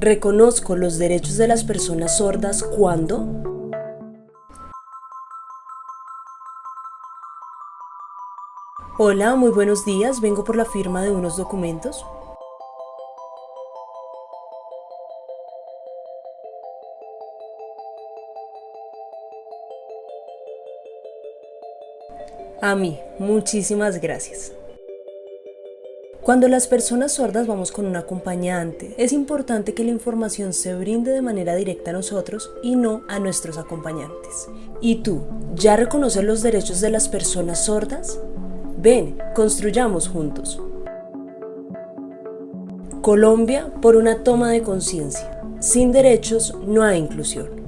Reconozco los derechos de las personas sordas cuando Hola, muy buenos días. Vengo por la firma de unos documentos. A mí, muchísimas gracias. Cuando las personas sordas vamos con un acompañante, es importante que la información se brinde de manera directa a nosotros y no a nuestros acompañantes. ¿Y tú, ya reconoces los derechos de las personas sordas? Ven, construyamos juntos. Colombia por una toma de conciencia. Sin derechos no hay inclusión.